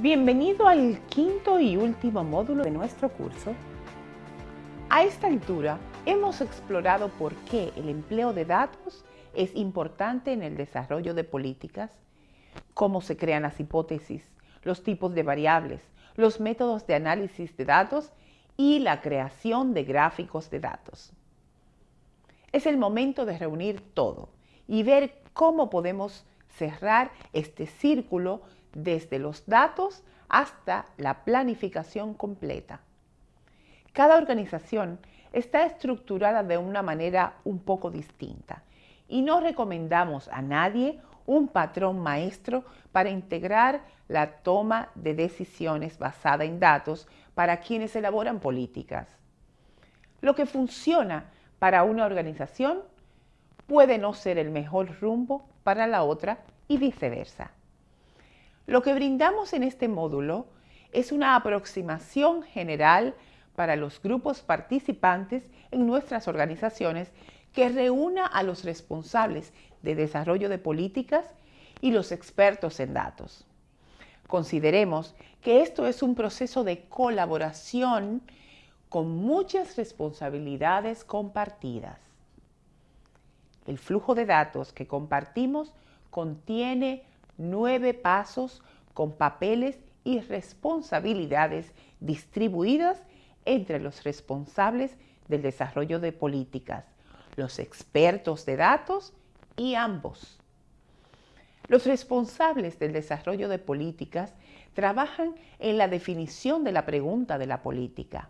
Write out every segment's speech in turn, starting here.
Bienvenido al quinto y último módulo de nuestro curso. A esta altura hemos explorado por qué el empleo de datos es importante en el desarrollo de políticas, cómo se crean las hipótesis, los tipos de variables, los métodos de análisis de datos y la creación de gráficos de datos. Es el momento de reunir todo y ver cómo podemos cerrar este círculo desde los datos hasta la planificación completa. Cada organización está estructurada de una manera un poco distinta y no recomendamos a nadie un patrón maestro para integrar la toma de decisiones basada en datos para quienes elaboran políticas. Lo que funciona para una organización puede no ser el mejor rumbo para la otra y viceversa. Lo que brindamos en este módulo es una aproximación general para los grupos participantes en nuestras organizaciones que reúna a los responsables de desarrollo de políticas y los expertos en datos. Consideremos que esto es un proceso de colaboración con muchas responsabilidades compartidas. El flujo de datos que compartimos contiene nueve pasos con papeles y responsabilidades distribuidas entre los responsables del desarrollo de políticas, los expertos de datos y ambos. Los responsables del desarrollo de políticas trabajan en la definición de la pregunta de la política.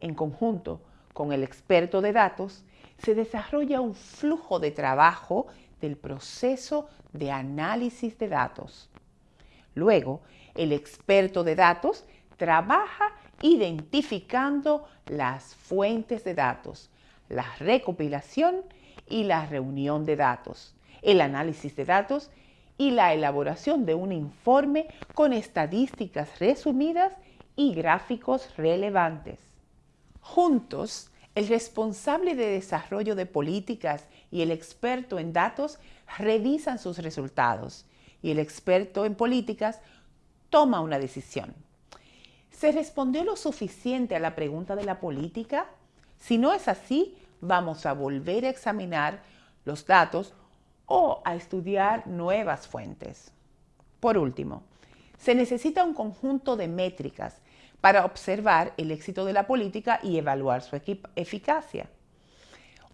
En conjunto con el experto de datos, se desarrolla un flujo de trabajo del proceso de análisis de datos. Luego, el experto de datos trabaja identificando las fuentes de datos, la recopilación y la reunión de datos, el análisis de datos y la elaboración de un informe con estadísticas resumidas y gráficos relevantes. Juntos, el responsable de desarrollo de políticas y el experto en datos revisan sus resultados y el experto en políticas toma una decisión. ¿Se respondió lo suficiente a la pregunta de la política? Si no es así, vamos a volver a examinar los datos o a estudiar nuevas fuentes. Por último, se necesita un conjunto de métricas para observar el éxito de la política y evaluar su eficacia.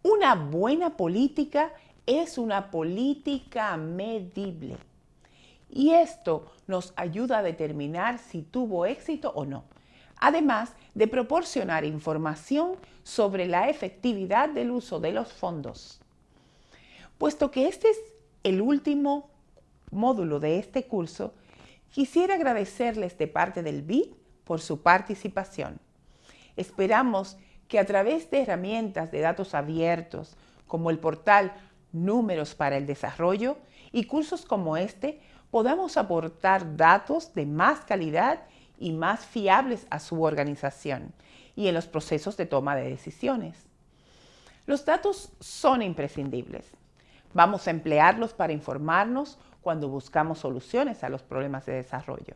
Una buena política es una política medible. Y esto nos ayuda a determinar si tuvo éxito o no, además de proporcionar información sobre la efectividad del uso de los fondos. Puesto que este es el último módulo de este curso, quisiera agradecerles de parte del BID por su participación. Esperamos que a través de herramientas de datos abiertos, como el portal Números para el Desarrollo y cursos como este, podamos aportar datos de más calidad y más fiables a su organización y en los procesos de toma de decisiones. Los datos son imprescindibles. Vamos a emplearlos para informarnos cuando buscamos soluciones a los problemas de desarrollo.